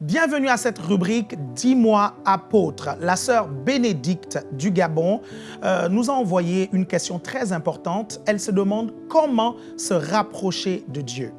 Bienvenue à cette rubrique « Dis-moi apôtre ». La sœur Bénédicte du Gabon euh, nous a envoyé une question très importante. Elle se demande comment se rapprocher de Dieu.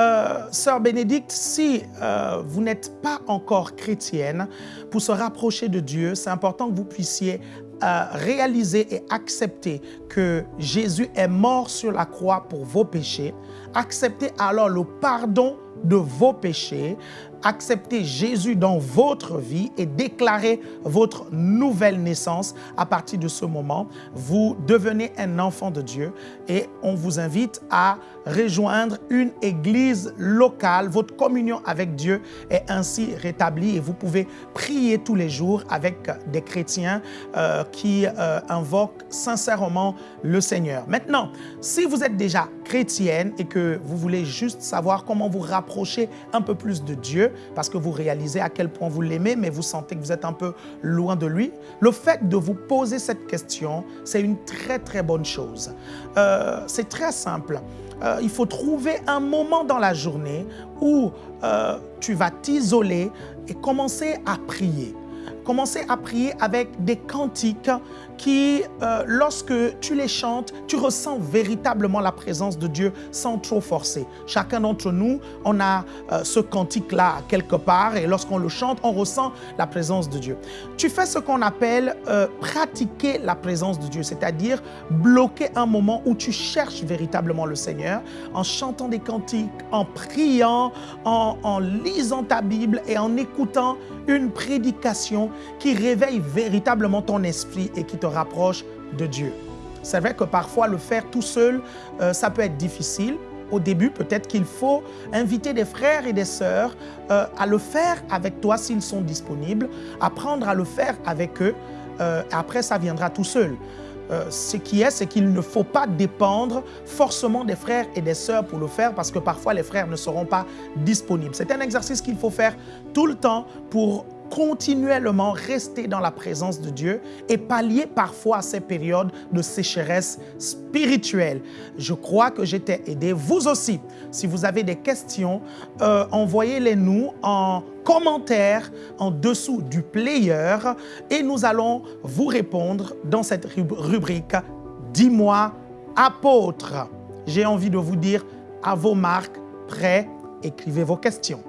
Euh, sœur Bénédicte, si euh, vous n'êtes pas encore chrétienne, pour se rapprocher de Dieu, c'est important que vous puissiez réaliser et accepter que Jésus est mort sur la croix pour vos péchés. Acceptez alors le pardon de vos péchés, accepter Jésus dans votre vie et déclarer votre nouvelle naissance. À partir de ce moment, vous devenez un enfant de Dieu et on vous invite à rejoindre une église locale. Votre communion avec Dieu est ainsi rétablie et vous pouvez prier tous les jours avec des chrétiens euh, qui euh, invoquent sincèrement le Seigneur. Maintenant, si vous êtes déjà chrétienne et que vous voulez juste savoir comment vous rapprocher un peu plus de Dieu, parce que vous réalisez à quel point vous l'aimez, mais vous sentez que vous êtes un peu loin de lui. Le fait de vous poser cette question, c'est une très très bonne chose. Euh, c'est très simple. Euh, il faut trouver un moment dans la journée où euh, tu vas t'isoler et commencer à prier. Commencer à prier avec des cantiques qui, euh, lorsque tu les chantes, tu ressens véritablement la présence de Dieu sans trop forcer. Chacun d'entre nous, on a euh, ce cantique-là quelque part et lorsqu'on le chante, on ressent la présence de Dieu. Tu fais ce qu'on appelle euh, pratiquer la présence de Dieu, c'est-à-dire bloquer un moment où tu cherches véritablement le Seigneur en chantant des cantiques, en priant, en, en lisant ta Bible et en écoutant une prédication qui réveille véritablement ton esprit et qui te rapproche de Dieu. C'est vrai que parfois le faire tout seul, euh, ça peut être difficile. Au début, peut-être qu'il faut inviter des frères et des sœurs euh, à le faire avec toi s'ils sont disponibles, apprendre à le faire avec eux. Euh, après, ça viendra tout seul. ce qui est, c'est qu'il ne faut pas dépendre forcément des frères et des sœurs pour le faire parce que parfois les frères ne seront pas disponibles. C'est un exercice qu'il faut faire tout le temps pour continuellement rester dans la présence de Dieu et pallier parfois ces périodes de sécheresse spirituelle. Je crois que j'étais aidé. Vous aussi, si vous avez des questions, euh, envoyez-les nous en commentaire en dessous du player et nous allons vous répondre dans cette rubrique « Dis-moi, apôtre ». J'ai envie de vous dire à vos marques, prêts, écrivez vos questions.